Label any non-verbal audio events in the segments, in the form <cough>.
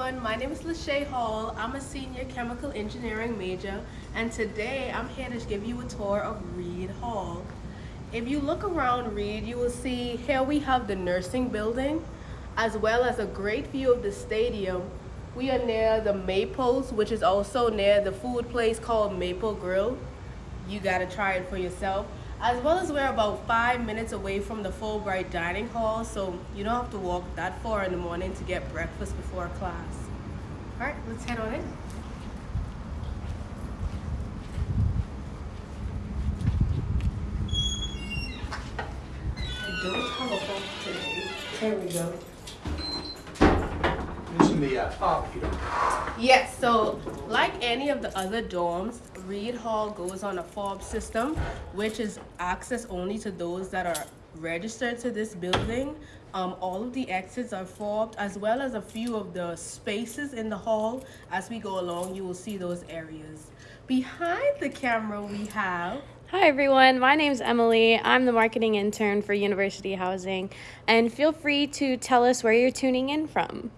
everyone. My name is Lachey Hall. I'm a senior chemical engineering major, and today I'm here to give you a tour of Reed Hall. If you look around Reed, you will see here we have the nursing building, as well as a great view of the stadium. We are near the Maples, which is also near the food place called Maple Grill. You gotta try it for yourself as well as we're about five minutes away from the Fulbright Dining Hall, so you don't have to walk that far in the morning to get breakfast before class. All right, let's head on in. I don't have a phone today. There we go. Mention the uh, fob if you don't. Yes, so like any of the other dorms, Reed Hall goes on a fob system, which is access only to those that are registered to this building. Um, all of the exits are fobbed, as well as a few of the spaces in the hall. As we go along, you will see those areas. Behind the camera, we have Hi everyone, my name is Emily. I'm the marketing intern for University Housing, and feel free to tell us where you're tuning in from.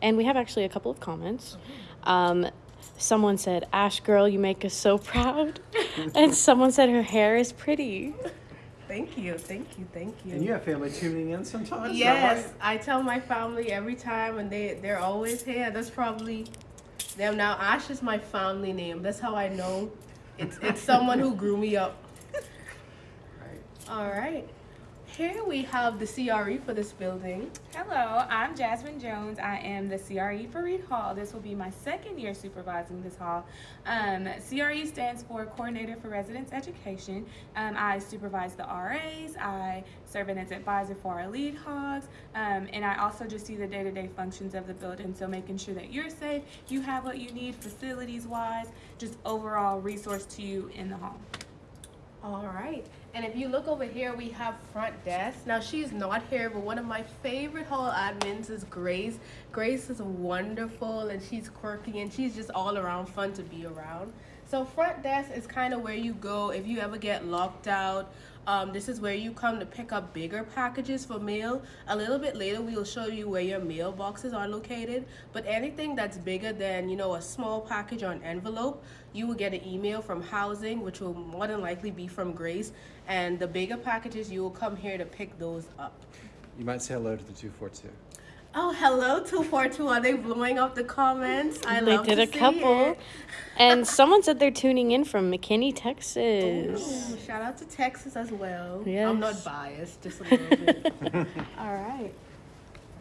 And we have actually a couple of comments. Um, someone said, Ash girl, you make us so proud. and <laughs> someone said her hair is pretty. Thank you, thank you, thank you. And you have family tuning in sometimes? Yes, right? I tell my family every time, and they they're always here. That's probably them. Now Ash is my family name. That's how I know it's it's someone who grew me up. <laughs> Right. All right, here we have the CRE for this building. Hello, I'm Jasmine Jones. I am the CRE for Reed Hall. This will be my second year supervising this hall. Um, CRE stands for Coordinator for Residence Education. Um, I supervise the RAs. I serve as advisor for our lead hogs, um, and I also just see the day-to-day functions of the building. So making sure that you're safe, you have what you need facilities-wise, just overall resource to you in the home. All right, and if you look over here, we have front desk. Now she's not here, but one of my favorite hall admins is Grace. Grace is wonderful and she's quirky and she's just all around fun to be around. So front desk is kind of where you go if you ever get locked out. Um, this is where you come to pick up bigger packages for mail. A little bit later, we'll show you where your mailboxes are located. But anything that's bigger than, you know, a small package or an envelope, you will get an email from housing, which will more than likely be from Grace. And the bigger packages, you will come here to pick those up. You might say hello to the 242. Oh, hello, 242. Are they blowing up the comments? I they love did a couple. And <laughs> someone said they're tuning in from McKinney, Texas. Ooh, shout out to Texas as well. Yes. I'm not biased, just a little bit. <laughs> <laughs> All right.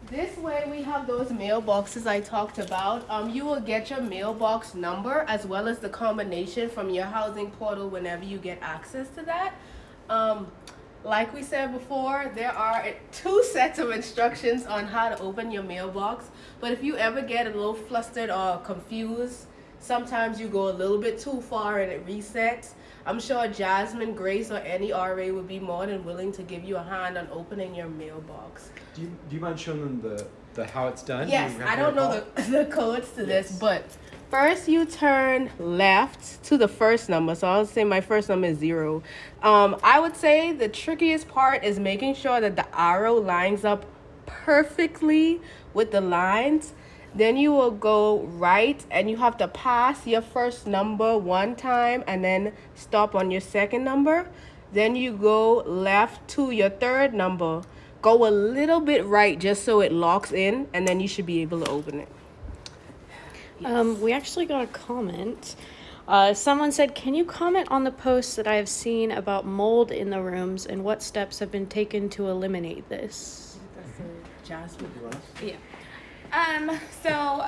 This way we have those mailboxes I talked about. Um, you will get your mailbox number as well as the combination from your housing portal whenever you get access to that. Um, like we said before, there are two sets of instructions on how to open your mailbox. But if you ever get a little flustered or confused, sometimes you go a little bit too far and it resets. I'm sure Jasmine, Grace, or any RA would be more than willing to give you a hand on opening your mailbox. Do you, do you mind showing them the, the how it's done? Yes, I don't know the, <laughs> the codes to this, but first you turn left to the first number. So I'll say my first number is zero. Um, I would say the trickiest part is making sure that the arrow lines up perfectly with the lines. Then you will go right and you have to pass your first number one time and then stop on your second number. Then you go left to your third number. Go a little bit right just so it locks in and then you should be able to open it. Um, we actually got a comment. Uh, someone said, Can you comment on the posts that I have seen about mold in the rooms and what steps have been taken to eliminate this? That's a Jasmine. You? Yeah. Um, so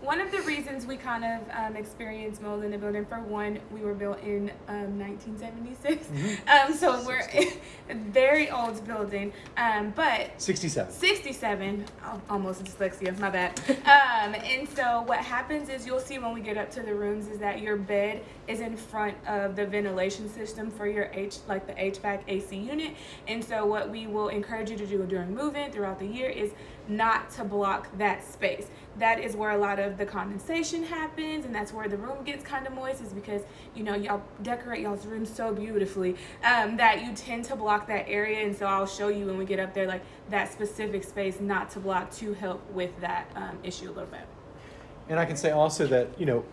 one of the reasons we kind of um, experienced mold in the building, for one, we were built in um, 1976. <laughs> Um, so we're <laughs> a very old building. Um, but 67. 67, al- almost dyslexia, my bad. <laughs> Um, and so what happens is you'll see when we get up to the rooms is that your bed is in front of the ventilation system for your H, like the HVAC AC unit. And so what we will encourage you to do during move-in throughout the year is not to block that space. That is where a lot of the condensation happens, and that's where the room gets kind of moist, is because you know y'all decorate y'all's room so beautifully um, that you tend to block that area. And so I'll show you when we get up there, like that specific space not to block to help with that um, issue a little bit. And I can say also that, you know,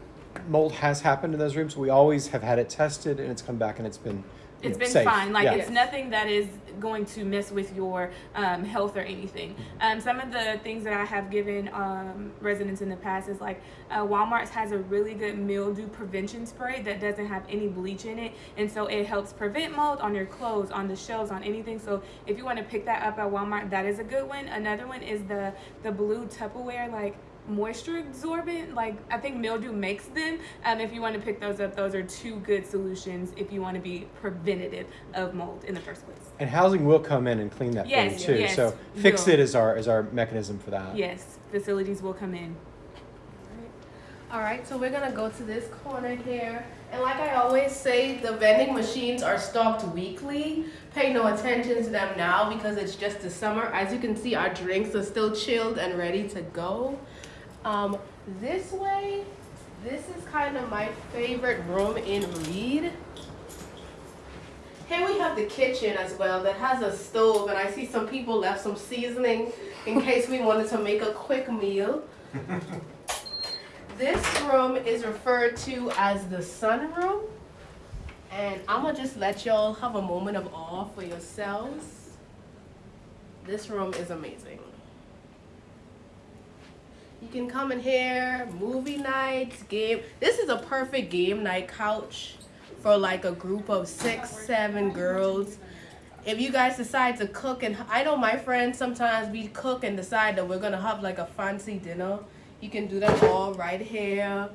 mold has happened in those rooms. We always have had it tested and it's come back and it's been It's been safe. fine. Like Yeah. it's nothing that is going to mess with your um, health or anything. Um, some of the things that I have given um, residents in the past is like uh, Walmart has a really good mildew prevention spray that doesn't have any bleach in it, and so it helps prevent mold on your clothes, on the shelves, on anything. So if you want to pick that up at Walmart, that is a good one. Another one is the the blue Tupperware like moisture absorbent like i think mildew makes them um, if you want to pick those up those are two good solutions if you want to be preventative of mold in the first place And housing will come in and clean that Yes, for you too. yes, so fix will. it is our is our mechanism for that. yes facilities will come in All right, so we're gonna go to this corner here. And like I always say, the vending machines are stocked weekly. Pay no attention to them now because it's just the summer. As you can see, our drinks are still chilled and ready to go. Um, this way, this is kind of my favorite room in Reed. Here we have the kitchen as well that has a stove, and I see some people left some seasoning in case we wanted to make a quick meal. <laughs> This room is referred to as the sunroom. And I'm gonna just let y'all have a moment of awe for yourselves. This room is amazing. You can come in here, movie nights, game. This is a perfect game night couch for like a group of six, seven girls. If you guys decide to cook, and I know my friends sometimes we cook and decide that we're gonna have like a fancy dinner. You can do that all right here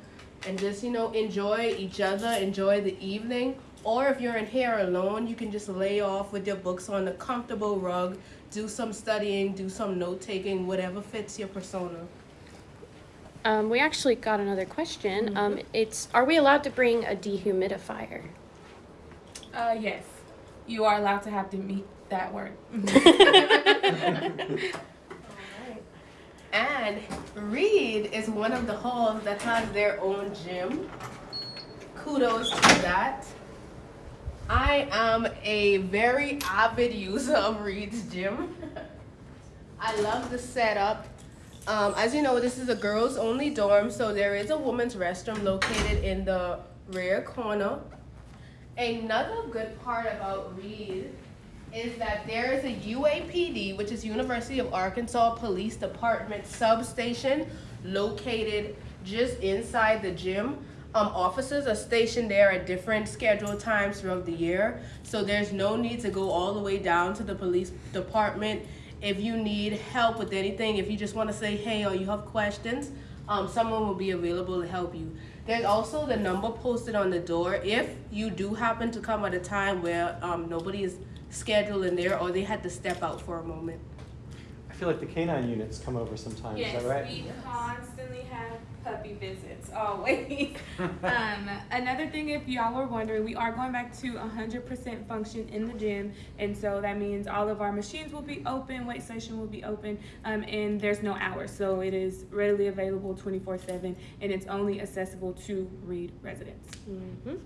and just, you know, enjoy each other, enjoy the evening. Or if you're in here alone, you can just lay off with your books on a comfortable rug, do some studying, do some note taking, whatever fits your persona. Um, we actually got another question. Um, it's Are we allowed to bring a dehumidifier? uh, yes you are allowed to have to meet that word <laughs> <laughs> And Reed is one of the halls that has their own gym. Kudos to that. I am a very avid user of Reed's gym. <laughs> I love the setup. Um, as you know, this is a girls only dorm, so there is a women's restroom located in the rear corner. Another good part about Reed is that there is a UAPD, which is University of Arkansas Police Department substation located just inside the gym. Um, officers are stationed there at different scheduled times throughout the year, so there's no need to go all the way down to the police department. If you need help with anything, if you just want to say hey or you have questions, um, someone will be available to help you. There's also the number posted on the door if you do happen to come at a time where um, nobody is scheduled in there or they had to step out for a moment. I feel like the canine units come over sometimes. Yes, is that right? we constantly have puppy visits, always. <laughs> um, another thing, if y'all were wondering, we are going back to 100% function in the gym, and so that means all of our machines will be open, weight station will be open, um, and there's no hours, so it is readily available 24/7, and it's only accessible to Reed residents. Mm-hmm.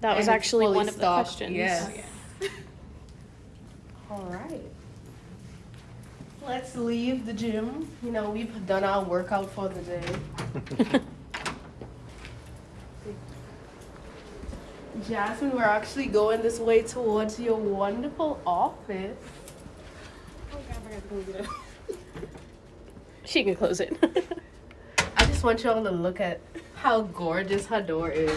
That was And it's actually one of the stocked, questions. yes. Oh, yeah. <laughs> All right. Let's leave the gym. You know, we've done our workout for the day. <laughs> Jasmine, we're actually going this way towards your wonderful office. Oh, God, I gotta close it. <laughs> She can close it. <laughs> I just want y'all to look at how gorgeous her door is.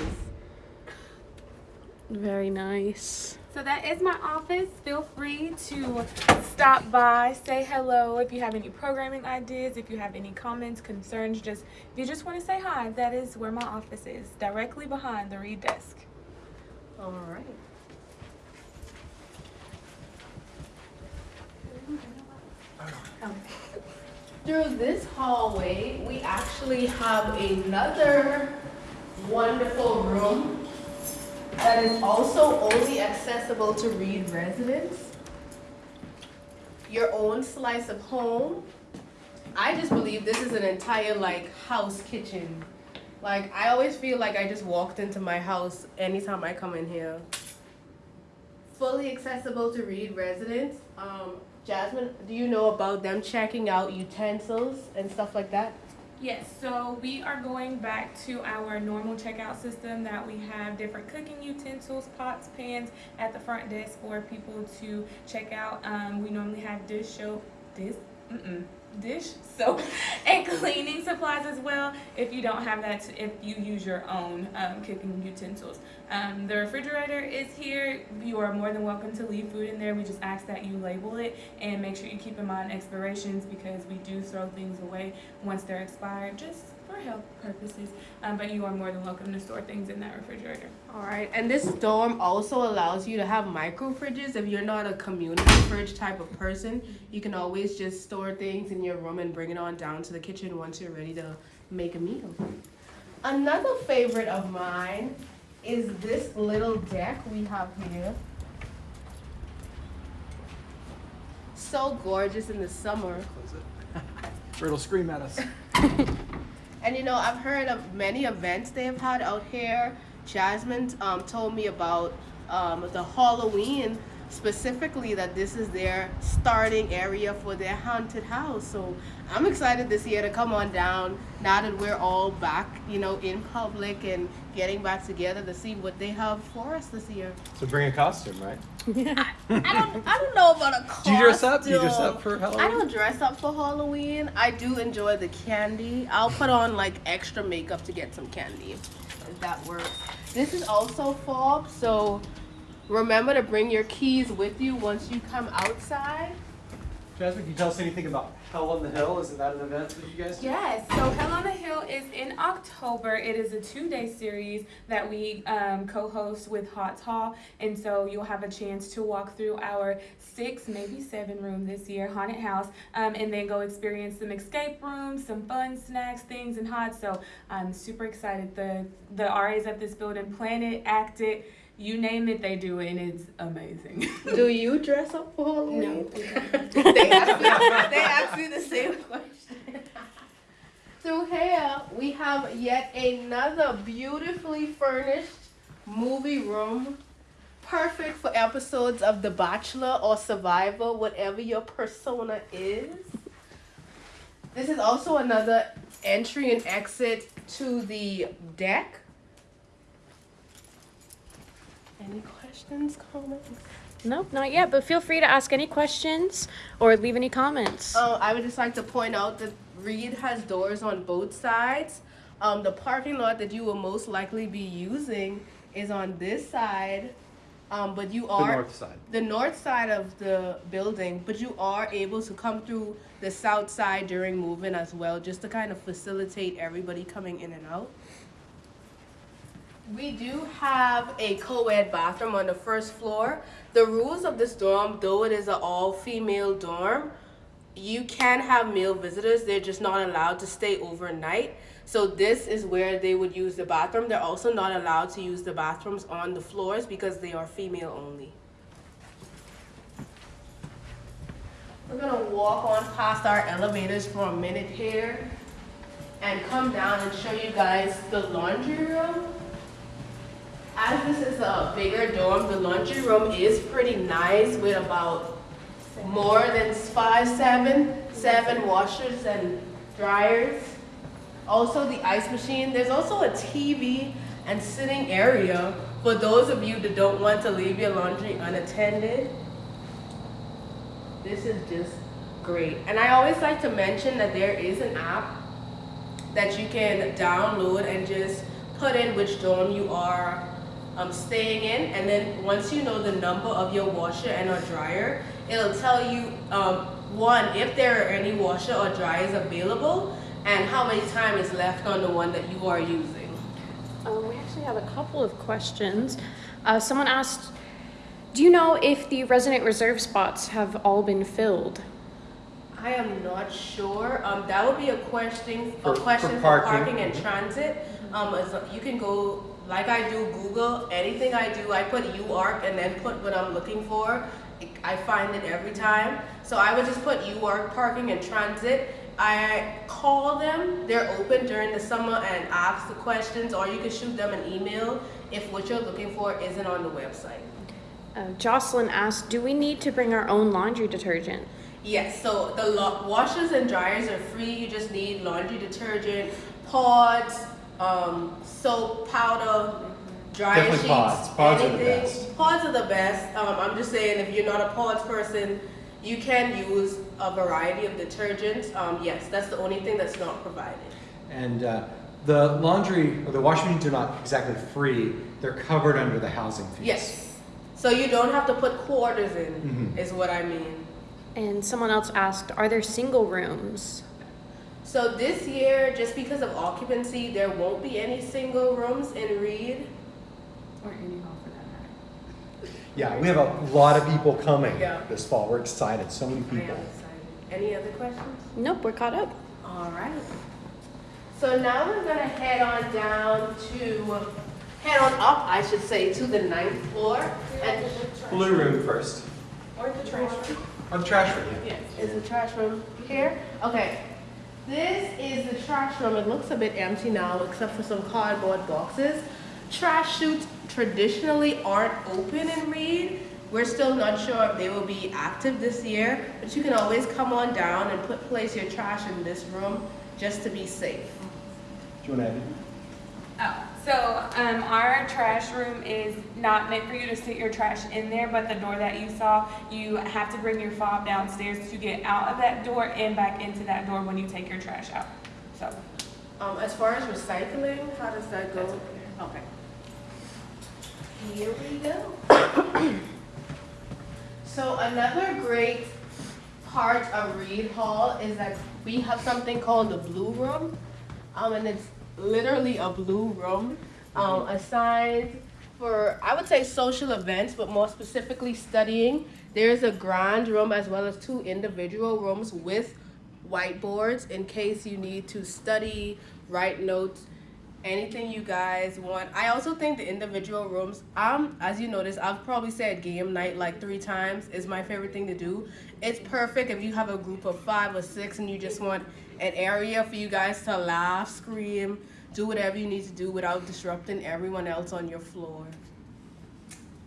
Very nice. So that is my office. Feel free to stop by, say hello if you have any programming ideas, if you have any comments, concerns, just if you just want to say hi, that is where my office is, directly behind the Reed desk. All right. Through this hallway, we actually have another wonderful room that is also only accessible to Reed residents. your own slice of home. I just believe this is an entire like house kitchen. Like I always feel like I just walked into my house anytime I come in here. Fully accessible to Reed residents. Um, Jasmine, do you know about them checking out utensils and stuff like that? Yes, so we are going back to our normal checkout system that we have different cooking utensils, pots, pans at the front desk for people to check out. Um, we normally have dish soap, dish, mm-mm, dish soap, <laughs> and cleaning supplies as well. If you don't have that, if you use your own um, cooking utensils, um, the refrigerator is here. You are more than welcome to leave food in there. We just ask that you label it and make sure you keep in mind expirations because we do throw things away once they're expired, just for health purposes. Um, but you are more than welcome to store things in that refrigerator. All right, and this dorm also allows you to have micro fridges. If you're not a community fridge type of person, you can always just store things in your room and bring it on down to the kitchen once you're ready to make a meal. Another favorite of mine is this little deck we have here. So gorgeous in the summer. Close it. <laughs> or it'll scream at us. <laughs> And you know, I've heard of many events they have had out here. Jasmine um, told me about um, the Halloween specifically that this is their starting area for their haunted house. So I'm excited this year to come on down now that we're all back, you know, in public and getting back together to see what they have for us this year. So bring a costume, right? <laughs> I don't, I don't know about a costume. Do you dress up? Do you dress up for Halloween? I don't dress up for Halloween. I do enjoy the candy. I'll put on like extra makeup to get some candy, if that works. This is also fob, so remember to bring your keys with you once you come outside. Jasmine, can you tell us anything about Hell on the Hill? Isn't that an event that you guys do? Yes, so Hell on the Hill is in October. It is a two day series that we um, co host with Hot Hall. And so you'll have a chance to walk through our six, maybe seven room this year haunted house um, and then go experience some escape rooms, some fun snacks, things, and hot. So I'm super excited. The, the RAs at this building plan it, act it. You name it, they do it, and it's amazing. Do you dress up for Halloween? No. <laughs> they, asked me, they asked me the same <laughs> question. Through here, we have yet another beautifully furnished movie room. Perfect for episodes of The Bachelor or Survivor, whatever your persona is. This is also another entry and exit to the deck. Any questions, comments? Nope, not yet, but feel free to ask any questions or leave any comments. Uh, I would just like to point out that Reed has doors on both sides. Um, the parking lot that you will most likely be using is on this side, um, but you are The are north side. the north side of the building, but you are able to come through the south side during moving as well, just to kind of facilitate everybody coming in and out. We do have a co-ed bathroom on the first floor. The rules of this dorm, though it is an all-female dorm, you can have male visitors. They're just not allowed to stay overnight. So this is where they would use the bathroom. They're also not allowed to use the bathrooms on the floors because they are female only. We're gonna walk on past our elevators for a minute here and come down and show you guys the laundry room. As this is a bigger dorm, the laundry room is pretty nice with about more than five, seven, seven washers and dryers. Also the ice machine. There's also a TV and sitting area for those of you that don't want to leave your laundry unattended. This is just great. And I always like to mention that there is an app that you can download and just put in which dorm you are um, staying in. And then once you know the number of your washer and or dryer, it'll tell you, um, one, if there are any washer or dryers available and how many time is left on the one that you are using. Um, we actually have a couple of questions. Uh, someone asked, do you know if the resident reserve spots have all been filled? I am not sure. Um, that would be a question, For- a question for parking. parking and transit. Um, as- you can go, like I do Google, anything I do, I put UARK and then put what I'm looking for. I find it every time. So I would just put UARK parking and transit. I call them, they're open during the summer and ask the questions, or you can shoot them an email if what you're looking for isn't on the website. Uh, Jocelyn asked, do we need to bring our own laundry detergent? Yes, so the washers and dryers are free. You just need laundry detergent, pods, um, soap, powder, dryer Definitely sheets, pods. Pods are the anything. best. Pods are the best. Um, I'm just saying, if you're not a pods person, you can use a variety of detergents. Um, yes, that's the only thing that's not provided. And uh, the laundry or the washing machines are not exactly free. They're covered under the housing fees. Yes. So you don't have to put quarters in, Mhm. is what I mean. And someone else asked, are there single rooms? So this year, just because of occupancy, there won't be any single rooms in Reed. Or any hall for that matter. Yeah, we have a lot of people coming Yeah. this fall. We're excited. So many I am people. excited. Any other questions? Nope, we're caught up. All right. So now we're gonna head on down to, head on up, I should say, to the ninth floor. And Blue room first. or the trash room. Or the trash room. Yeah. Is the trash room here? Okay. This is the trash room. It looks a bit empty now, except for some cardboard boxes. Trash chutes traditionally aren't open in Reed. We're still not sure if they will be active this year, but you can always come on down and put place your trash in this room just to be safe. Do you want to add? Oh, so um, our trash room is not meant for you to sit your trash in there, but the door that you saw, you have to bring your fob downstairs to get out of that door and back into that door when you take your trash out. So, Um, as far as recycling, how does that go? Okay. Here we go. So another great part of Reed Hall is that we have something called the Blue Room. Um, and it's literally a blue room, um, assigned for, I would say social events, but more specifically studying. There's a grand room as well as two individual rooms with whiteboards in case you need to study, write notes, anything you guys want. I also think the individual rooms, um, as you notice, I've probably said game night like three times is my favorite thing to do. It's perfect if you have a group of five or six and you just want an area for you guys to laugh, scream, do whatever you need to do without disrupting everyone else on your floor.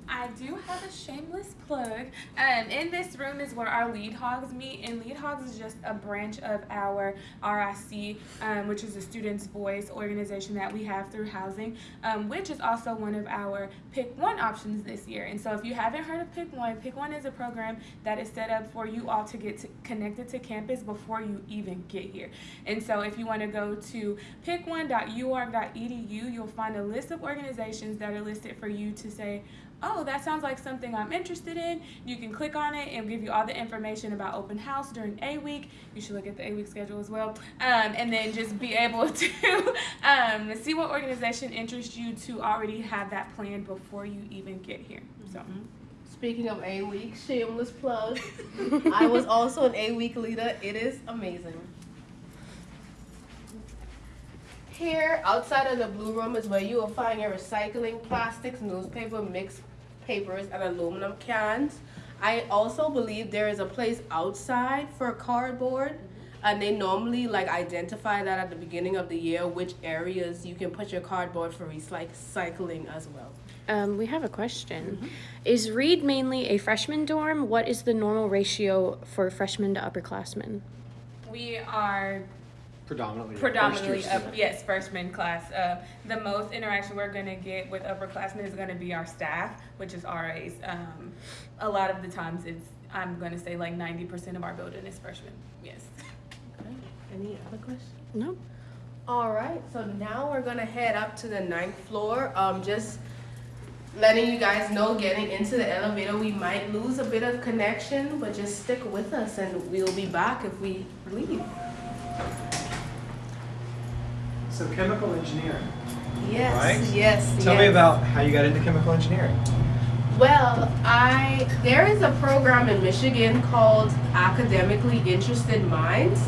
I do have a shameless plug. Um, in this room is where our lead hogs meet, and lead hogs is just a branch of our RIC, um, which is a student's voice organization that we have through housing, um, which is also one of our Pick One options this year. And so, if you haven't heard of Pick One, Pick One is a program that is set up for you all to get to, connected to campus before you even get here. And so, if you want to go to pick1.uark.edu, you'll find a list of organizations that are listed for you to say, oh, that sounds like something I'm interested in. You can click on it and give you all the information about open house during A week. You should look at the A week schedule as well. Um, and then just be able <laughs> to um, see what organization interests you to already have that plan before you even get here. So. Speaking of A week, shameless plug. <laughs> I was also an A week leader. It is amazing. Here, outside of the blue room, is where you will find your recycling, plastics, newspaper, mixed papers, and aluminum cans. I also believe there is a place outside for cardboard, and they normally like identify that at the beginning of the year, which areas you can put your cardboard for recycling as well. Um, we have a question. Is Reed mainly a freshman dorm? What is the normal ratio for freshmen to upperclassmen? We are Predominantly. predominantly first-year up, student. yes freshman class uh, the most interaction we're going to get with upperclassmen is going to be our staff which is ras um, a lot of the times it's i'm going to say like 90% of our building is freshmen yes Okay. Any other questions? No. All right, so now we're gonna head up to the ninth floor. Um, just letting you guys know, getting into the elevator, we might lose a bit of connection, but just stick with us and we'll be back if we leave. So chemical engineering. Yes, Right. yes, Tell me about how you got into chemical engineering. Well, I there is a program in Michigan called Academically Interested Minds.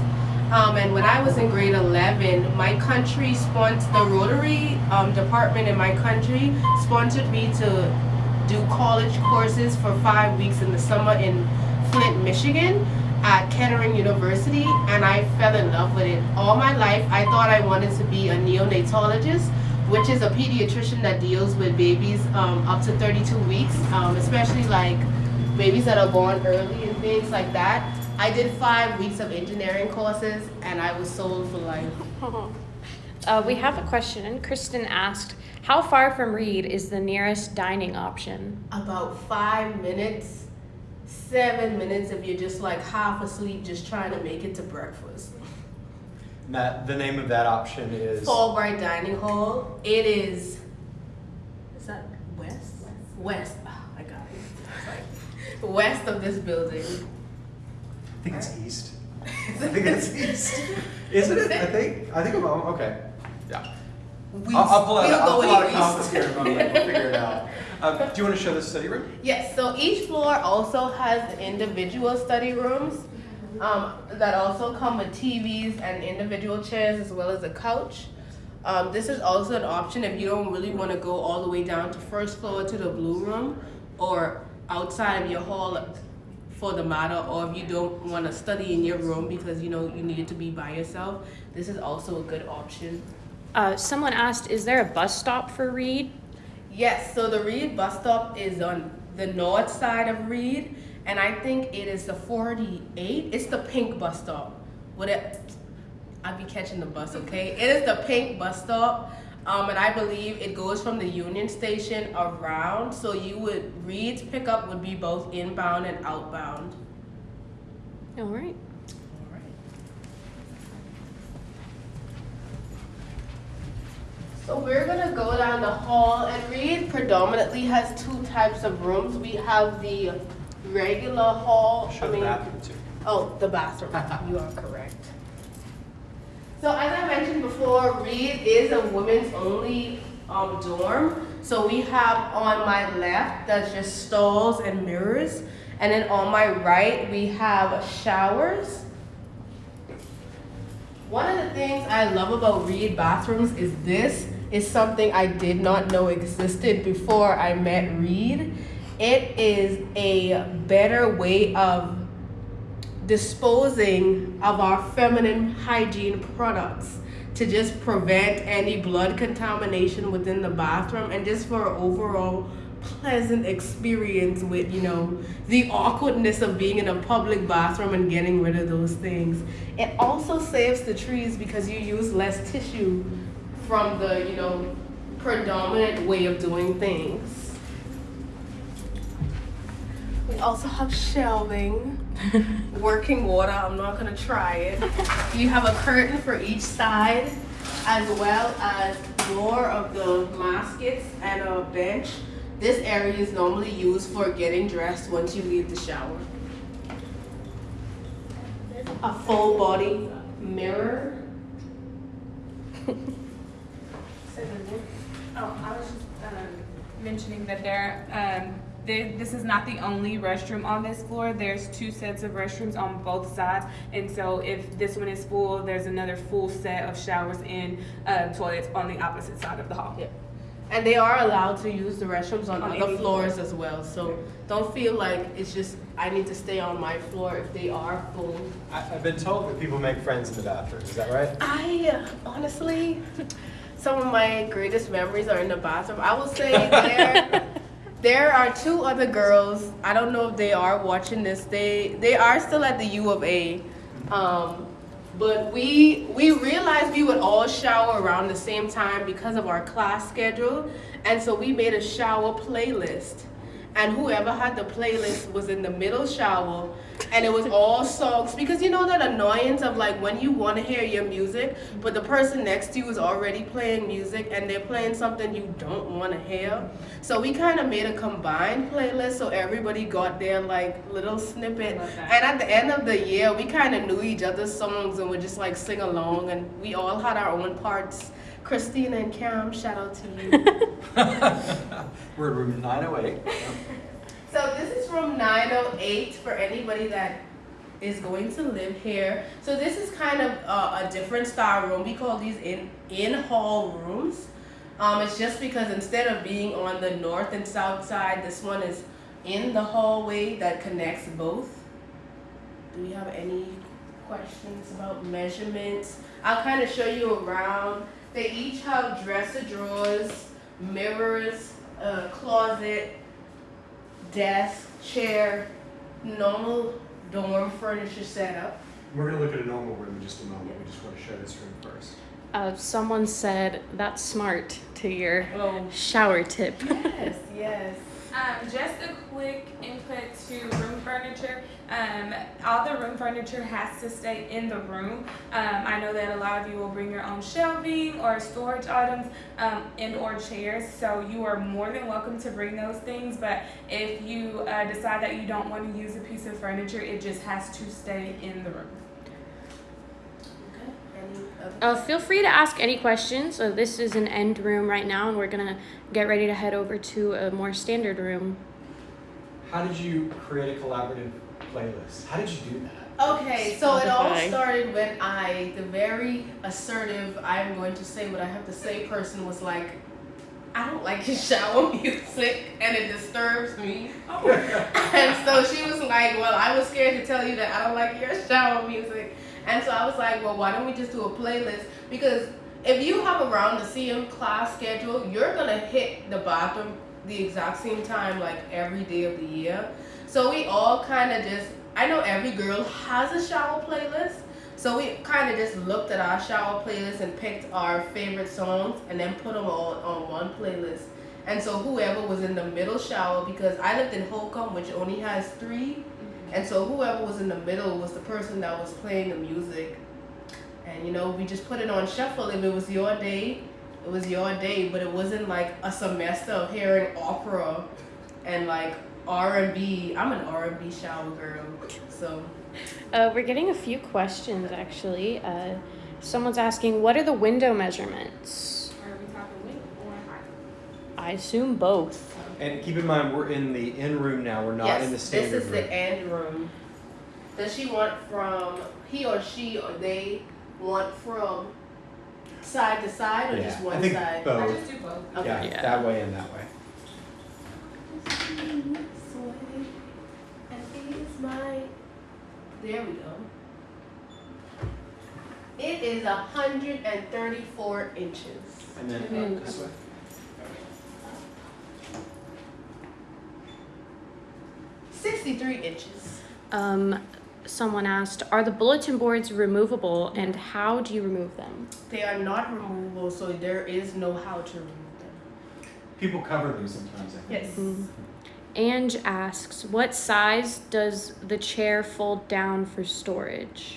Um, and when I was in grade 11, my country sponsored the Rotary um, department in my country sponsored me to do college courses for five weeks in the summer in Flint, Michigan at Kettering University and I fell in love with it. All my life I thought I wanted to be a neonatologist, which is a pediatrician that deals with babies um, up to 32 weeks, um, especially like babies that are born early and things like that. I did five weeks of engineering courses and I was sold for life. <laughs> Uh, we have a question. Kristen asked, "How far from Reed is the nearest dining option?" About five minutes, seven minutes if you're just like half asleep just trying to make it to breakfast. That the name of that option is. Fulbright Dining Hall. It is. Is that west? West. Oh, I got it. It's like west of this building. I think it's east. <laughs> I think it's east. Isn't it? I think. I think I'm. Okay. Yeah. We, I'll, I'll pull out. we'll I'll pull out a compass here in a moment. We'll figure it out. Um, do you want to show the study room? Yes, so each floor also has individual study rooms um, that also come with TVs and individual chairs as well as a couch. Um, this is also an option if you don't really want to go all the way down to first floor to the blue room or outside of your hall for the matter or if you don't want to study in your room because you know you need to be by yourself this is also a good option Uh, someone asked, "Is there a bus stop for Reed?" Yes, so the Reed bus stop is on the north side of Reed, and I think it is the 48. It's the pink bus stop. Would it, I'd be catching the bus, okay? It is the pink bus stop, um, and I believe it goes from the Union Station around. So you would Reed's pickup would be both inbound and outbound. All right. So we're gonna go down the hall and Reed predominantly has two types of rooms. We have the regular hall. Show I the mean, bathroom too. Oh, the bathroom. <laughs> you are correct. So as I mentioned before, Reed is a women's only um, dorm. So we have on my left that's just stalls and mirrors, and then on my right we have showers. One of the things I love about Reed bathrooms is this is something I did not know existed before I met Reed. It is a better way of disposing of our feminine hygiene products to just prevent any blood contamination within the bathroom and just for overall pleasant experience with you know the awkwardness of being in a public bathroom and getting rid of those things it also saves the trees because you use less tissue from the you know predominant way of doing things we also have shelving <laughs> working water. I'm not gonna try it. You have a curtain for each side, as well as more of the baskets and a bench. This area is normally used for getting dressed once you leave the shower. A full body mirror. <laughs> Oh, I was just um, mentioning that there, um, there, this is not the only restroom on this floor. There's two sets of restrooms on both sides, and so if this one is full, there's another full set of showers and uh, toilets on the opposite side of the hall. Yeah. And they are allowed to use the restrooms on, On other any floors as well. So don't feel like it's just I need to stay on my floor if they are full. I, I've been told that people make friends in the bathroom. Is that right? I uh, honestly, some of my greatest memories are in the bathroom. I will say <laughs> there, there are two other girls. I don't know if they are watching this. They they are still at the U of A, um, but we we realized we would all shower around the same time because of our class schedule, and so we made a shower playlist. And whoever had the playlist was in the middle shower, and it was all songs because you know that annoyance of like when you want to hear your music, but the person next to you is already playing music and they're playing something you don't want to hear. So we kind of made a combined playlist so everybody got their like little snippet. And at the end of the year, we kind of knew each other's songs and would just like sing along, and we all had our own parts. Christina and Cam, shout out to you. <laughs> We're in room 908. <laughs> So this is room 908 for anybody that is going to live here. So this is kind of uh, a different style room. We call these in in hall rooms. Um, it's just because instead of being on the north and south side, this one is in the hallway that connects both. Do we have any questions about measurements? I'll kind of show you around. They each have dresser drawers, mirrors, a closet, desk, chair, normal dorm furniture setup. We're gonna look at a normal room in just a moment. We just want to show this room first. Uh, someone said that's smart to your Oh, shower tip. yes, yes. Um, just a quick input to room furniture. Um, all the room furniture has to stay in the room. Um, I know that a lot of you will bring your own shelving or storage items um, and or chairs, so you are more than welcome to bring those things. But if you uh, decide that you don't want to use a piece of furniture, it just has to stay in the room. Okay. Any other? Uh, feel free to ask any questions. So this is an end room right now, and we're gonna get ready to head over to a more standard room. How did you create a collaborative playlist? How did you do that? Okay, so it all started when I, the very assertive, I'm going to say what I have to say person was like, I don't like your shower <laughs> music and it disturbs me. <laughs> and so she was like, Well, I was scared to tell you that I don't like your shower music. And so I was like, Well, why don't we just do a playlist? Because if you have around the CM class schedule, you're gonna hit the bathroom the exact same time like every day of the year. So we all kind of just, I know every girl has a shower playlist. So we kind of just looked at our shower playlist and picked our favorite songs and then put them all on one playlist. And so whoever was in the middle shower, because I lived in Holcombe, which only has three, and so whoever was in the middle was the person that was playing the music. And you know, we just put it on shuffle. If it was your day, it was your day. But it wasn't like a semester of hearing opera and like R and B. I'm an R and B shower girl, so Uh, we're getting a few questions actually. Uh, someone's asking, what are the window measurements? Are we talking width or height? I assume both. And keep in mind, we're in the in room now. We're not yes, in the standard room. this is room. the end room. Does she want from he or she or they want from side to side or yeah, just one I think side? I just do both. Okay. Yeah, Yeah. that way and that way. And is my. There we go. It is a hundred and thirty-four inches. And then up this way. Sixty-three inches. Um, someone asked, are the bulletin boards removable and how do you remove them? They are not removable, so there is no how to remove them. People cover them sometimes. I think. Yes. Mm. Ange asks, what size does the chair fold down for storage?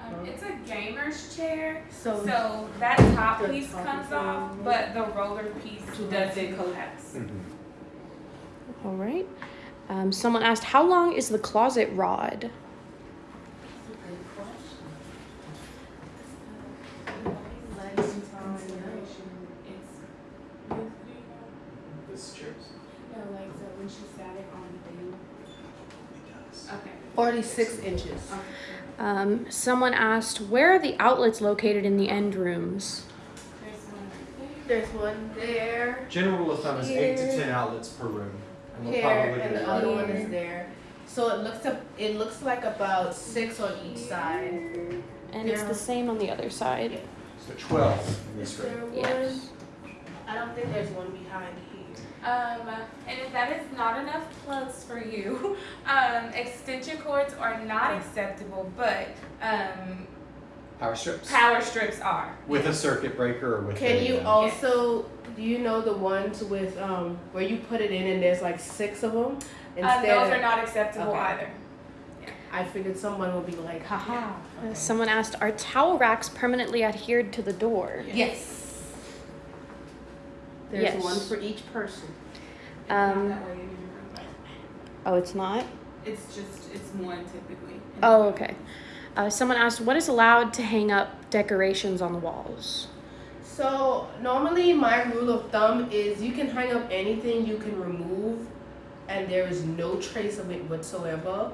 Um, it's a gamer's chair, So, so that top piece top comes is off, but the roller piece doesn't collapse. Mhm. All right. Um, someone asked, how long is the closet rod? This chairs. Okay. forty-six inches. Um, someone asked, where are the outlets located in the end rooms? There's one right There's one there, General rule of thumb is eight to ten outlets per room. And we'll here, and the other one is there. So it looks up. It looks like about six on each side. And it's the same on the other side. So twelve in this there room. Yes. I don't think there's one behind here. Um, and if that is not enough plugs for you, <laughs> um, extension cords are not acceptable, but um, Power strips. power strips are. With a circuit breaker or with Can a, you uh, also? Do you know the ones with um where you put it in and there's like six of them? Uh, those are not acceptable Okay. either. I figured someone would be like, haha. Uh, someone asked, are towel racks permanently adhered to the door? Yes. There's Yes. one for each person. Um, that way in your room. Oh, it's not? It's just it's one typically. Oh, okay. Uh, someone asked, what is allowed to hang up decorations on the walls? So normally my rule of thumb is you can hang up anything you can remove and there is no trace of it whatsoever.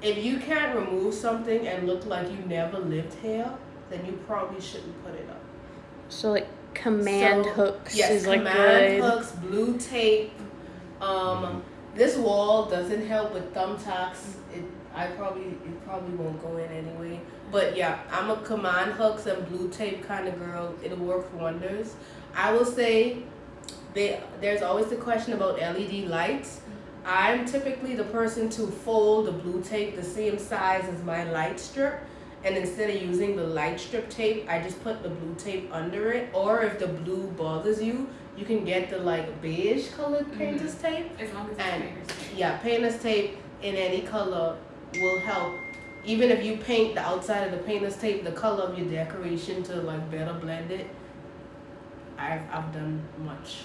If you can't remove something and look like you never lived here, then you probably shouldn't put it up. So, like, command So, hooks Yes, is like command good. hooks, blue tape. Um, this wall doesn't help with thumbtacks. It, I probably, it probably won't go in anyway. But yeah, I'm a command hooks and blue tape kind of girl. It'll work wonders. I will say, they, there's always the question about LED lights. I'm typically the person to fold the blue tape the same size as my light strip. And instead of using the light strip tape, I just put the blue tape under it. Or if the blue bothers you, you can get the like beige colored mm-hmm. painter's tape. As long as it's And- painter's tape. Yeah, painter's tape in any color will help. Even if you paint the outside of the painter's tape the color of your decoration to like better blend it, I've, I've done much.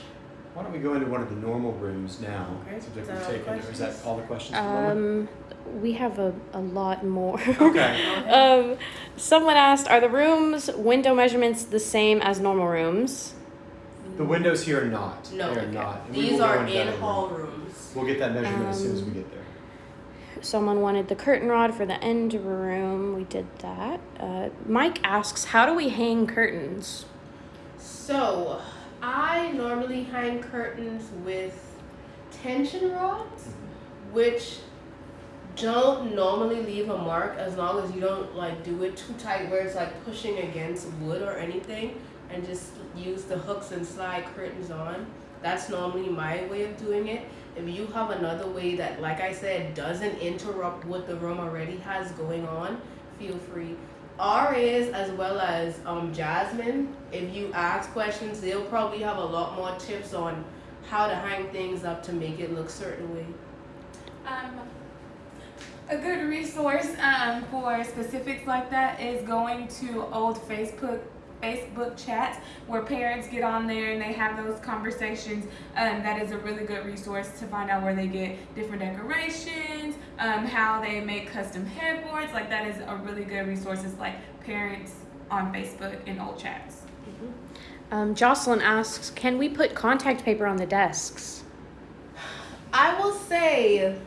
Why don't we go into one of the normal rooms now? Okay. Seems like Is that we've all the taken, or is that questions? all the questions at the? Um, we have a, a lot more. <laughs> Okay. <laughs> um, someone asked, are the rooms window measurements the same as normal rooms? The windows here are not. No, They're okay. not. And These are in in hall minute. rooms. We'll get that measurement as soon as we Um, get there. Someone wanted the curtain rod for the end room. We did that. Uh, Mike asks, how do we hang curtains? So, I normally hang curtains with tension rods, which don't normally leave a mark as long as you don't like do it too tight where it's like pushing against wood or anything and just use the hooks and slide curtains on. That's normally my way of doing it. If you have another way that, like I said, doesn't interrupt what the room already has going on, feel free. RAs as well as um, Jasmine, if you ask questions, they'll probably have a lot more tips on how to hang things up to make it look certain way. Um, a good resource um, for specifics like that is going to old Facebook Facebook chats where parents get on there and they have those conversations. Um, that is a really good resource to find out where they get different decorations, um, how they make custom headboards. Like that is a really good resource. It's like parents on Facebook in old chats. Um, Jocelyn asks, can we put contact paper on the desks? I will say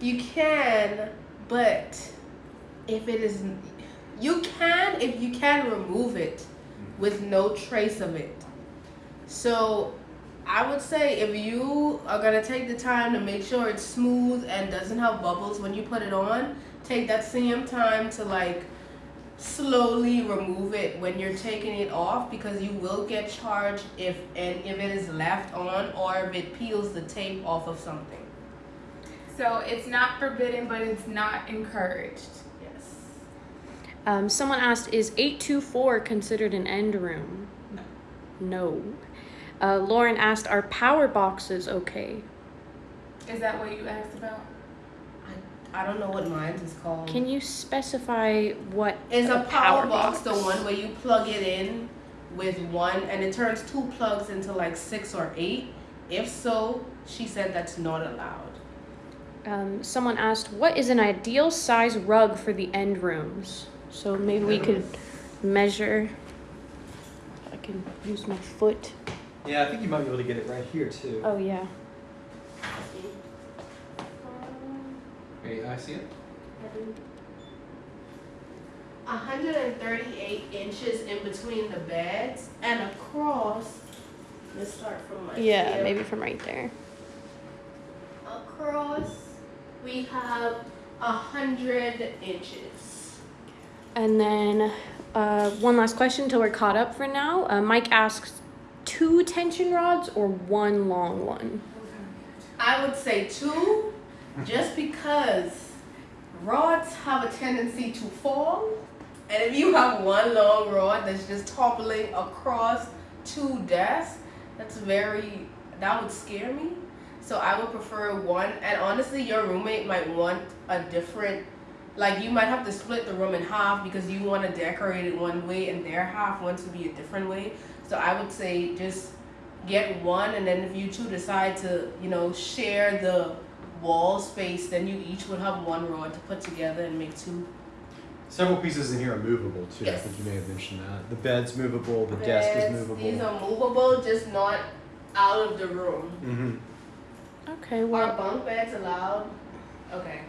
you can, but if it is, you can if you can remove it with no trace of it. So I would say if you are gonna take the time to make sure it's smooth and doesn't have bubbles when you put it on, take that same time to like slowly remove it when you're taking it off because you will get charged if and if it is left on or if it peels the tape off of something. So it's not forbidden, but it's not encouraged. Yes. Um, someone asked, is 824 considered an end room? No. No. Uh, Lauren asked, are power boxes okay? Is that what you asked about? I I don't know what mine is called. Can you specify what is a power box the one where you plug it in with one and it turns two plugs into like six or eight? If so, she said that's not allowed. Um, someone asked, what is an ideal size rug for the end rooms? So maybe we could measure. I can use my foot. Yeah, I think you might be able to get it right here too. Oh, yeah. Hey, I see it. 138 inches in between the beds and across. Let's start from like Yeah, here. maybe from right there. Across, we have a hundred inches. And then uh, one last question until we're caught up for now. Uh, Mike asks, two tension rods or one long one? I would say two, just because rods have a tendency to fall. And if you have one long rod that's just toppling across two desks, that's very, that would scare me. So I would prefer one. And honestly, your roommate might want a different, like you might have to split the room in half because you want to decorate it one way and their half wants to be a different way. So I would say just get one and then if you two decide to you know share the wall space then you each would have one rod to put together and make two Several pieces in here are movable too. I think you may have mentioned that. The bed's movable. The desk is movable. these are movable just not out of the room mm-hmm. Okay, are bunk beds allowed okay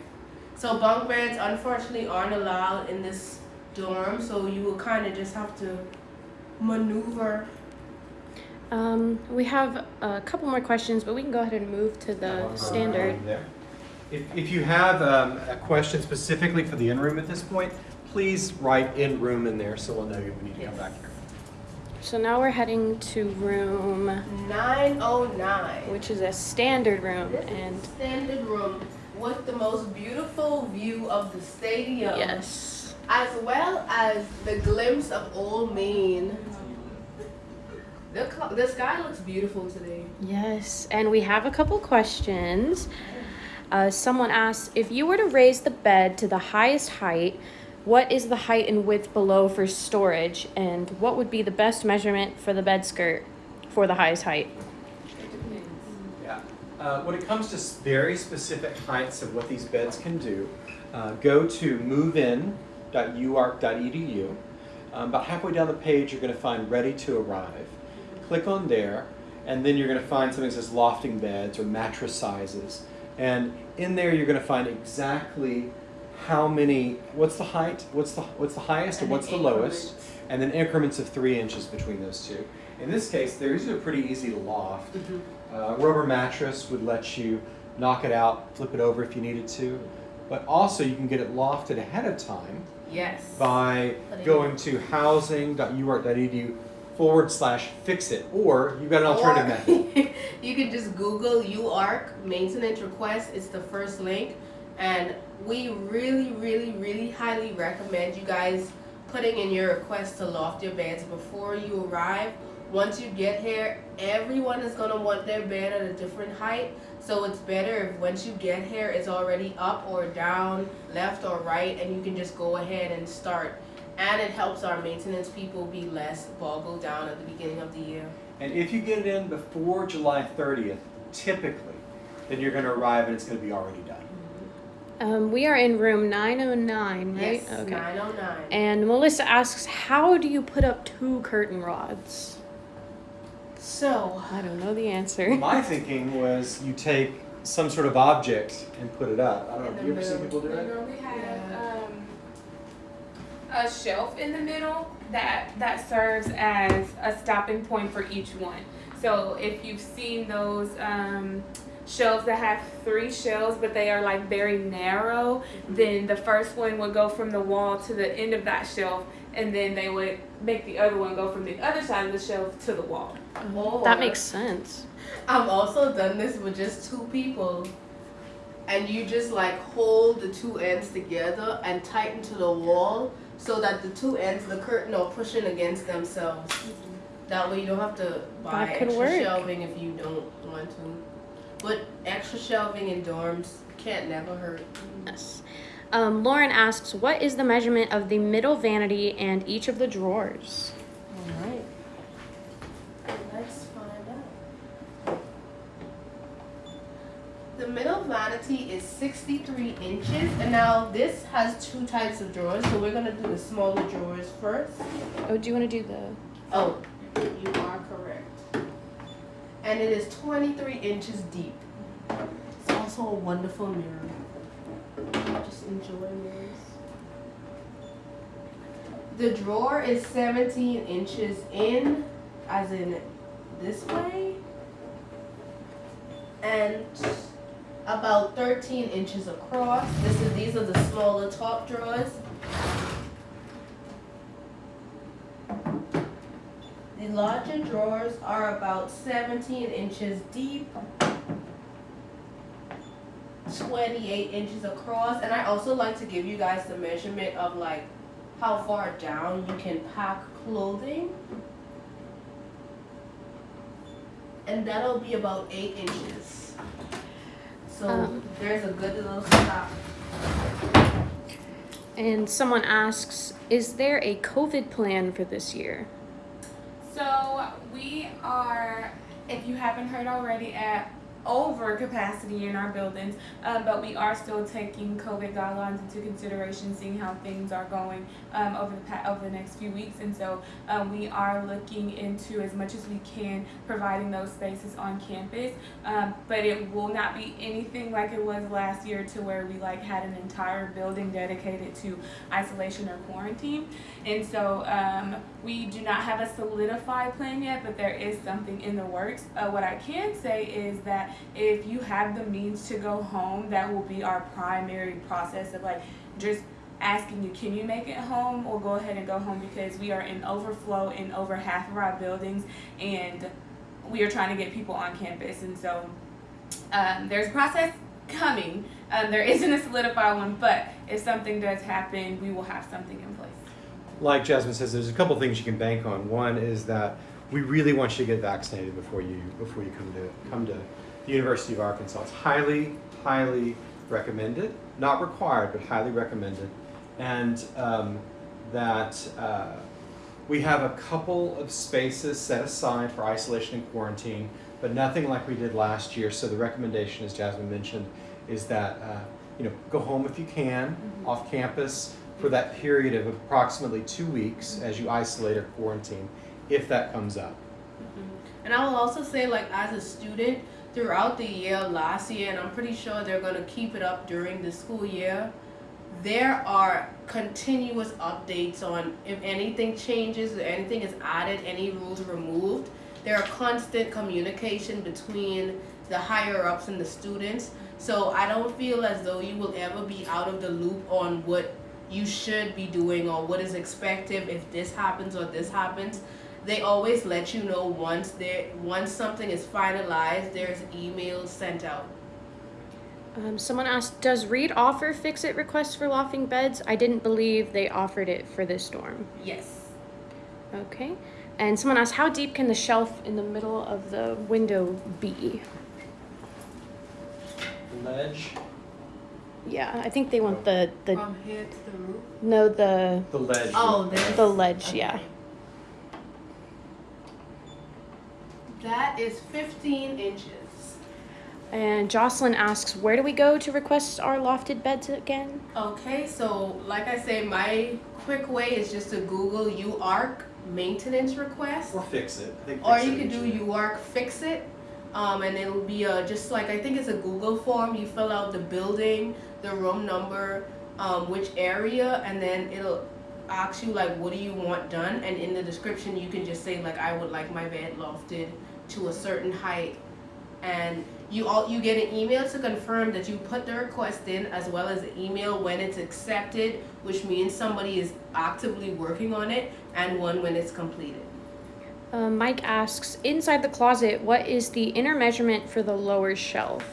so bunk beds unfortunately aren't allowed in this dorm so you will kind of just have to maneuver. Um, we have a couple more questions, but we can go ahead and move to the standard. If, if you have um, a question specifically for the in-room at this point, please write in-room in there so we'll know you we need to come back here. So now we're heading to room, 909. which is a standard room, This and a standard room with the most beautiful view of the stadium. yes. As well as the glimpse of Old Main. The, the sky looks beautiful today. Yes, and we have a couple questions. Uh, someone asked if you were to raise the bed to the highest height, what is the height and width below for storage, and what would be the best measurement for the bed skirt for the highest height? Uh, when it comes to very specific heights of what these beds can do, uh, go to movein.uark.edu. Um, about halfway down the page, you're going to find Ready to Arrive. Click on there, and then you're going to find something that says lofting beds or mattress sizes. And in there, you're going to find exactly how many, what's the height, what's the, what's the highest, and And what's the increments. lowest, and then increments of three inches between those two. In this case, they're usually pretty easy loft. Uh, rubber mattress would let you knock it out, flip it over if you needed to. But also, you can get it lofted ahead of time Yes. by going to housing.uark.edu forward slash fix it. Or you've got an alternative method. method. <laughs> you can just Google UARK maintenance request. It's the first link. And we really, really, really highly recommend you guys putting in your request to loft your beds before you arrive. Once you get here, everyone is gonna want their bed at a different height. So it's better if once you get here, it's already up or down, left or right, and you can just go ahead and start. And it helps our maintenance people be less boggled down at the beginning of the year. And if you get it in before July 30th, typically, then you're going to arrive and it's going to be already done. Um, we are in room 909, right? Yes, okay. 909. And Melissa asks, how do you put up two curtain rods? So, I don't know the answer. <laughs> My thinking was you take some sort of object and put it up. I don't know. In Have you ever seen people do We it? normally have Yeah. um, a shelf in the middle that that serves as a stopping point for each one. So if you've seen those um, shelves that have three shelves, but they are like very narrow, then the first one would go from the wall to the end of that shelf, and then they would make the other one go from the other side of the shelf to the wall. or That makes sense. I've also done this with just two people. And you just like hold the two ends together and tighten to the wall so that the two ends of the curtain are pushing against themselves. Mm-hmm. That way you don't have to buy extra work. shelving if you don't want to. But extra shelving in dorms can't never hurt. Yes. Um, Lauren asks, what is the measurement of the middle vanity and each of the drawers? Alright. Let's find out. The middle vanity is 63 inches, and now this has two types of drawers, so we're gonna do the smaller drawers first. Oh, do you want to do the? Oh, you are correct. And it is 23 inches deep. It's also a wonderful mirror. Enjoy mirrors. The drawer is 17 inches in, as in this way, and about 13 inches across. This is these are the smaller top drawers. The larger drawers are about 17 inches deep, 28 inches across, and I also like to give you guys the measurement of like how far down you can pack clothing. And that'll be about 8 inches. So Um. there's a good little stop. And someone asks, is there a COVID plan for this year? So we are, if you haven't heard already, at over capacity in our buildings, um, but we are still taking COVID guidelines into consideration, seeing how things are going um, over the over the next few weeks, and so um, we are looking into as much as we can providing those spaces on campus. Um, but it will not be anything like it was last year, to where we like had an entire building dedicated to isolation or quarantine. And so um, we do not have a solidified plan yet, but there is something in the works. Uh, what I can say is that if you have the means to go home, that will be our primary process of like just asking you, can you make it home or go ahead and go home because we are in overflow in over half of our buildings and we are trying to get people on campus. And so um, there's a process coming. Um, there isn't a solidified one, but if something does happen, we will have something in place. Like Jasmine says, there's a couple things you can bank on. One is that we really want you to get vaccinated before you before you come to come to the University of Arkansas. It's highly highly recommended, not required, but highly recommended, and um, that uh, we have a couple of spaces set aside for isolation and quarantine, but nothing like we did last year. So the recommendation, as Jasmine mentioned, is that uh, you know go home if you can off campus for that period of approximately two weeks as you isolate or quarantine, if that comes up. And I will also say, like, as a student, throughout the year, last year, and I'm pretty sure they're going to keep it up during the school year, there are continuous updates on if anything changes, if anything is added, any rules removed. There are constant communication between the higher ups and the students. So I don't feel as though you will ever be out of the loop on what you should be doing or what is expected if this happens or this happens they always let you know once there once something is finalized there's emails sent out Um, someone asked, does Reed offer fix-it requests for lofting beds? I didn't believe they offered it for this storm. yes Okay. And someone asked, how deep can the shelf in the middle of the window be? Ledge. Yeah, I think they want the the from here to the roof no the The ledge. oh there's the ledge. Yeah. That is 15 inches And Jocelyn asks, where do we go to request our lofted beds again? okay so like i say my quick way is just to google UARK maintenance request Or fix it. I think or fix you it could do UARK fix it, um, and it'll be a, just like I think it's a Google form. You fill out the building, the room number, um, which area, and then it'll ask you like what do you want done, and in the description you can just say like I would like my bed lofted to a certain height, and you all you get an email to confirm that you put the request in as well as an email when it's accepted, which means somebody is actively working on it, and one when it's completed. Um, Mike asks, inside the closet, what is the inner measurement for the lower shelf?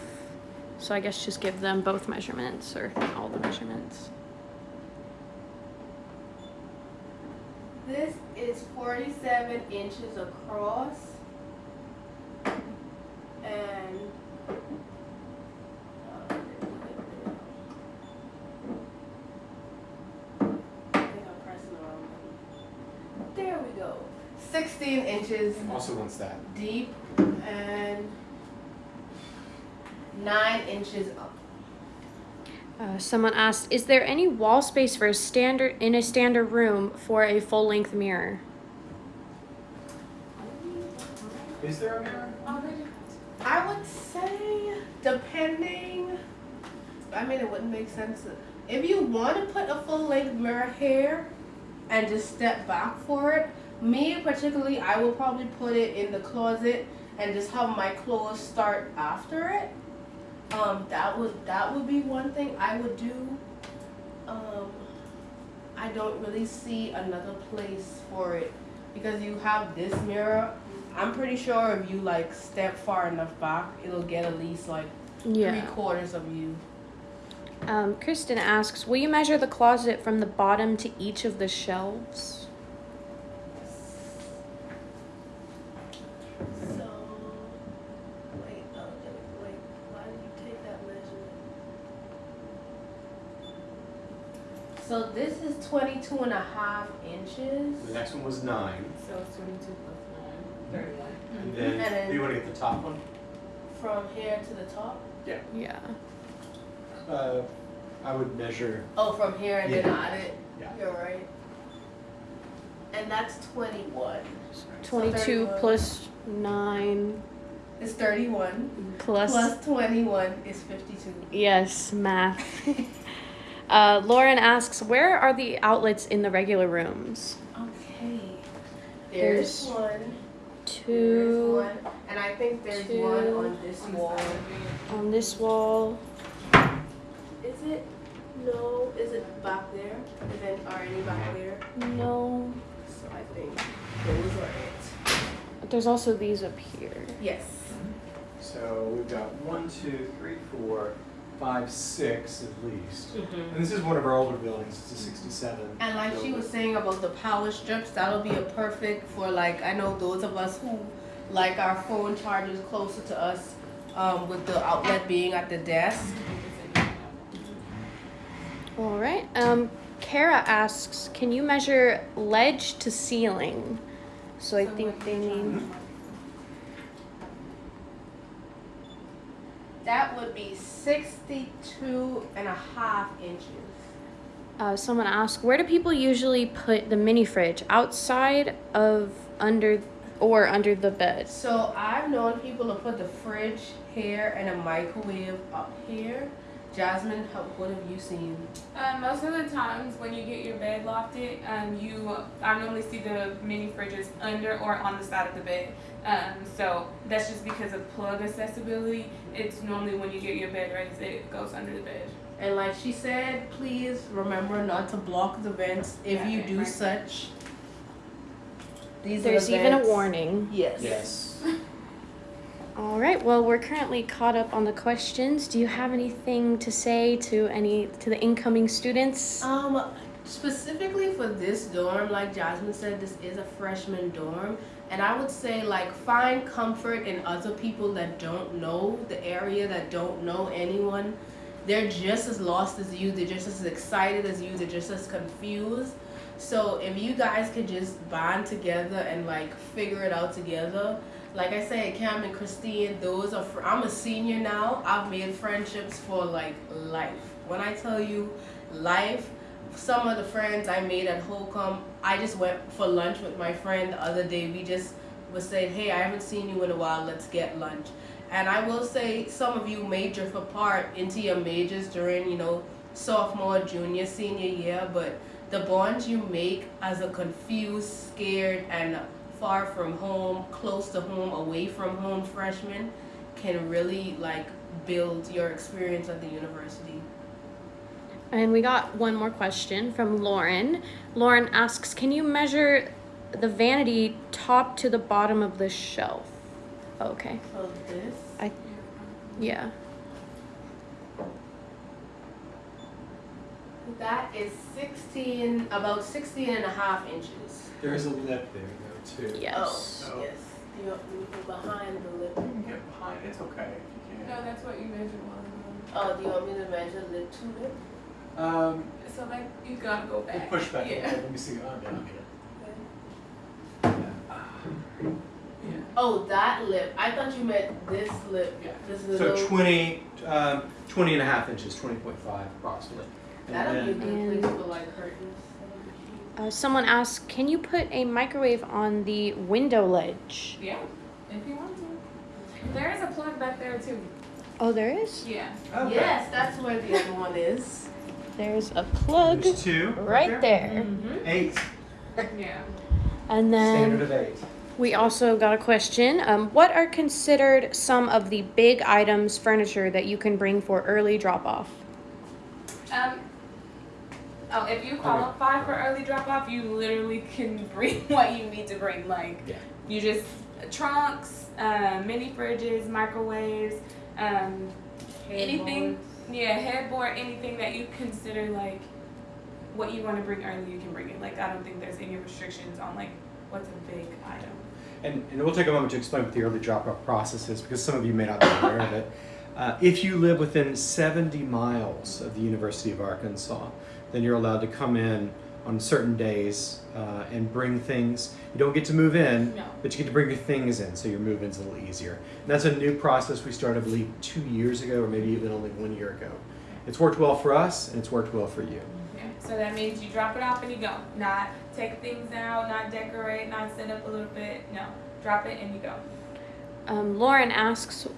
So I guess just give them both measurements or all the measurements. This is 47 inches across. And. uh, I think I'm pressing the wrong button. There we go. 16 inches Also wants that. deep and 9 inches up. Uh, someone asked, is there any wall space for a standard in a standard room for a full length mirror? Is there a mirror? I would say, depending. I mean, it wouldn't make sense. If you want to put a full length mirror here and just step back for it, me particularly, I will probably put it in the closet and just have my clothes start after it. Um, that would that would be one thing I would do. Um, I don't really see another place for it because you have this mirror. I'm pretty sure if you like step far enough back, it'll get at least like three quarters of you. Um, Kristen asks, will you measure the closet from the bottom to each of the shelves? So, wait, oh, wait, wait, why did you take that measurement? So this is 22 and a half inches. The next one was nine. So it's 22 plus 9, 31. And then, And then- do you want to get the top one? from here to the top? Yeah. Uh, I would measure, Oh, from here and then add it? Yeah. You're right. And that's twenty-one. 22 31. plus 9 It's thirty-one. plus. Plus twenty-one is fifty-two. Yes, math. <laughs> uh, Lauren asks, where are the outlets in the regular rooms? Okay. There's, There's one. There's Two one. And I think there's two, one on this wall. side of the- on this wall. Is it? No. Is it back there? Is it are any back there? No. So I think those are it. But there's also these up here. Yes. so we've got one, two, three, four, five, six at least. Mm-hmm. And this is one of our older buildings, it's a sixty-seven. And like she was saying about the power strips, that'll be a perfect for like I know those of us who like our phone chargers closer to us, um, with the outlet being at the desk. All right. Um, Kara asks, can you measure ledge to ceiling? So I So think they you're trying mean. That would be 62 and a half inches. Uh, someone asked, where do people usually put the mini fridge? Outside of under or under the bed? So I've known people to put the fridge here and a microwave up here. Jasmine, how, what have you seen? Um, most of the times when you get your bed lofted, um, you I normally see the mini fridges under or on the side of the bed. Um, so that's just because of plug accessibility. It's normally when you get your bed raised, it goes under the bed. And like she said, please remember not to block the vents if Yeah, you do right. such. These There's are the even a warning. Yes. Yes. <laughs> All right. Well, we're currently caught up on the questions. Do you have anything to say to any to the incoming students? Um, specifically for this dorm, like Jasmine said, this is a freshman dorm. And I would say, like, find comfort in other people that don't know the area, that don't know anyone. They're just as lost as you, they're just as excited as you, they're just as confused. So if you guys could just bond together and like figure it out together, like I said, Cam and Christine, those are. I'm a senior now. I've made friendships for like life. When I tell you, life. Some of the friends I made at Holcombe, I just went for lunch with my friend the other day. We just was saying, hey, I haven't seen you in a while. Let's get lunch. And I will say, some of you major for part into your majors during, you know, sophomore, junior, senior year, but the bonds you make as a confused, scared, and far from home, close to home, away from home freshman can really like build your experience at the university. And we got one more question from Lauren. Lauren asks, "Can you measure the vanity top to the bottom of the shelf?" Okay. So this, I yeah. that is 16, about 16 and a half inches. There's a lip there though too. Yes. Oh, yes. You want me to behind the lip? You can get behind, it's okay if you No, that's what you measure one. Oh, do you want me to measure lip to lip? Um, So like you gotta go back. push back a Yeah. let me see, oh, down here. Oh, that lip. I thought you meant this lip. Yeah. This is a So little, 20, um, 20 and a half inches, 20.5 approximately. And that'll be good place for like curtains. Uh, someone asked, "Can you put a microwave on the window ledge?" Yeah, if you want to. There is a plug back there too. Oh, there is. Yeah. Okay. Yes, that's where the other one is. There's a plug There's two. right there. Mm-hmm. Eight, Yeah. And standard then of eight. we also got a question. Um, what are considered some of the big items, furniture that you can bring for early drop off? Um. Oh, if you qualify for early drop off, you literally can <laughs> bring what you need to bring. Like, Yeah. you just trunks, uh, mini fridges, microwaves, um, anything. Yeah, headboard, anything that you consider like what you want to bring early, you can bring it. Like, I don't think there's any restrictions on like what's a big item. And, and we'll take a moment to explain what the early drop-off process is because some of you may not be aware of it. Uh, if you live within 70 miles of the University of Arkansas, then you're allowed to come in on certain days uh, and bring things. You don't get to move in, No. but you get to bring your things in, so your move-in's a little easier. And that's a new process we started, I believe, two years ago, or maybe even only one year ago. It's worked well for us, and it's worked well for you. Yeah, so that means you drop it off and you go. Not take things out, not decorate, not set up a little bit. No, drop it and you go. Um, Lauren asks,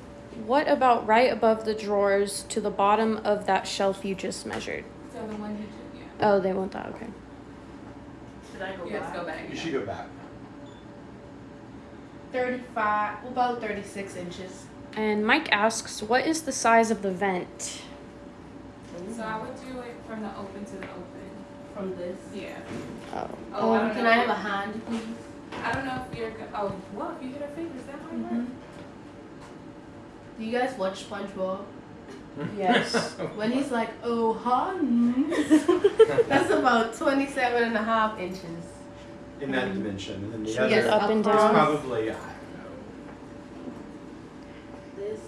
what about right above the drawers to the bottom of that shelf you just measured? So the one you do, yeah. Oh, they want that. Okay. Should I go You have back? to go back. You should go back. 35, about 36 inches. And Mike asks, what is the size of the vent? So I would do it from the open to the open. From this. Yeah. Oh. Oh, I Um, don't can know. I have a hand, please? I don't know if you're. go- Oh, well, if you hit her fingers, that might Mm-hmm. work. Do you guys watch SpongeBob? <laughs> Yes. When he's like, oh, hun. <laughs> That's about 27 and a half inches. In that dimension. And then the other gets up and is down. probably, I don't This is.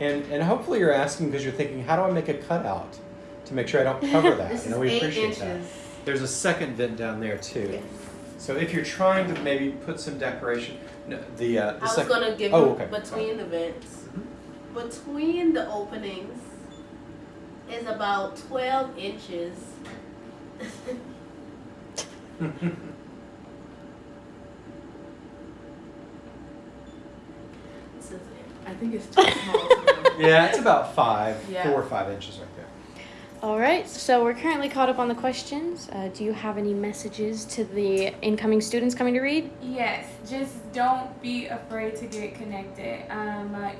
And, and hopefully you're asking because you're thinking, how do I make a cutout to make sure I don't cover that? <laughs> This you know, is we eight appreciate inches. that. There's a second vent down there too. Yes. So if you're trying to maybe put some decoration, no, the uh, the I was gonna give Oh, okay. between the vents. Between the openings is about 12 inches. This is it. I think it's too small. <laughs> yeah, it's about five, Yeah. four or five inches right there. All right. So we're currently caught up on the questions. Uh, do you have any messages to the incoming students coming to Reed? Yes, just don't be afraid to get connected. Um, uh,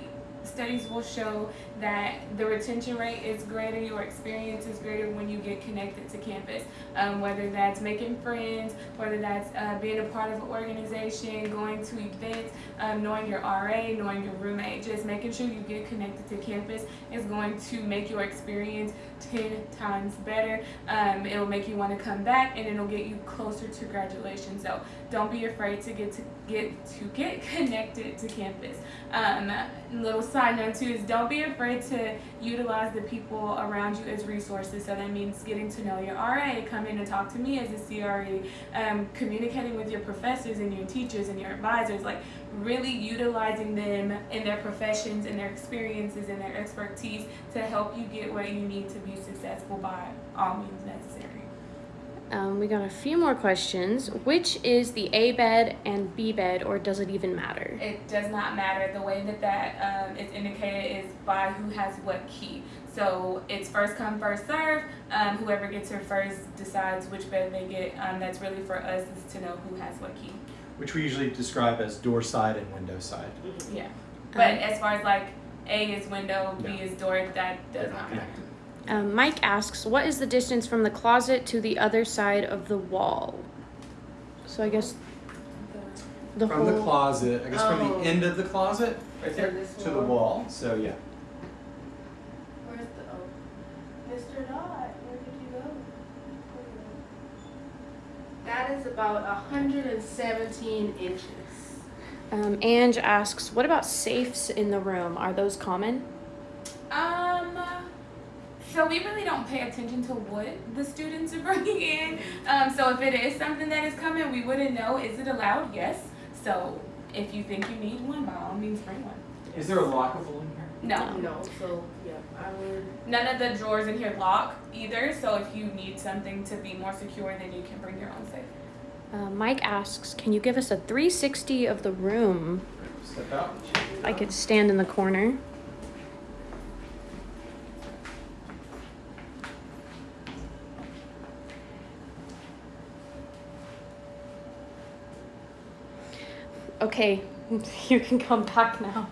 studies will show that the retention rate is greater, your experience is greater when you get connected to campus. Um, whether that's making friends, whether that's uh, being a part of an organization, going to events, um, knowing your RA, knowing your roommate, just making sure you get connected to campus is going to make your experience 10 times better. Um, it'll make you want to come back and it'll get you closer to graduation. So don't be afraid to get to get to get <laughs> connected to campus. Um, little side note too is don't be afraid to utilize the people around you as resources. So that means getting to know your RA, come in and talk to me as a CRE, um, communicating with your professors and your teachers and your advisors, like really utilizing them in their professions and their experiences and their expertise to help you get where you need to be successful by all means necessary. Um, we got a few more questions. Which is the A bed and B bed, or does it even matter? It does not matter. The way that that um, is indicated is by who has what key. So it's first come, first serve. Um, whoever gets here first decides which bed they get. Um, that's really for us is to know who has what key. Which we usually describe as door side and window side. Yeah. But Um, as far as like A is window, B No. is door, that does not not matter. Connected. Um, Mike asks, what is the distance from the closet to the other side of the wall? So I guess the From whole. the closet, I guess from Oh. the end of the closet, right So there, this to the wall? wall. So yeah. Where's the oh, Mr. Dot? Where did you go? That is about 117 inches. Um, Ange asks, what about safes in the room? Are those common? Um, so we really don't pay attention to what the students are <laughs> bringing in. Um, so if it is something that is coming, we wouldn't know. Is it allowed? Yes. So if you think you need one, by all means, bring one. Is there a lockable in here? No. No, so yeah, I would. None of the drawers in here lock either. So if you need something to be more secure, then you can bring your own safe. Uh, Mike asks, can you give us a 360 of the room? Step out. I could stand in the corner. Okay, <laughs> you can come back now.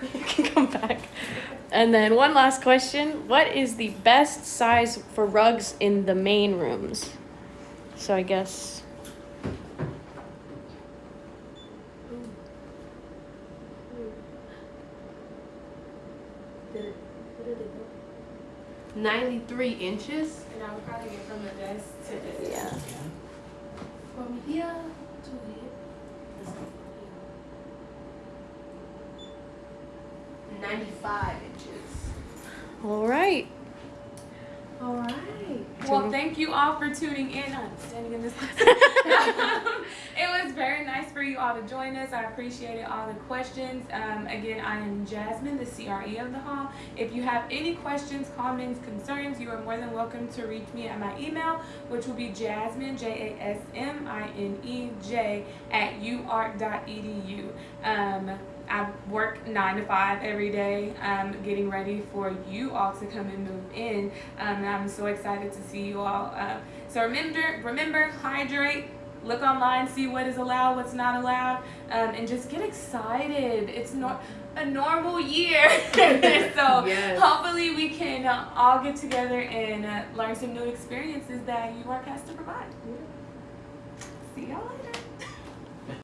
<laughs> you can come back. And then one last question. What is the best size for rugs in the main rooms? So I guess Did it, where did it go? 93 inches And I would probably get from the desk to this. yeah. from here to here. This one from here. 95 inches. All right. All right. Well, thank you all for tuning in. I'm standing in this. <laughs> <laughs> it was very nice for you all to join us. I appreciated all the questions. Um, again, I am Jasmine, the CRE of the hall. If you have any questions, comments, concerns, you are more than welcome to reach me at my email, which will be Jasmine J A S M I N E J at uark.edu. Um, I work nine to five every day, um, getting ready for you all to come and move in. Um, and I'm so excited to see you all. Uh, so remember, remember, hydrate. Look online, see what is allowed, what's not allowed, um, and just get excited. It's not a normal year, <laughs> so Yes. hopefully we can uh, all get together and uh, learn some new experiences that has to provide. See y'all.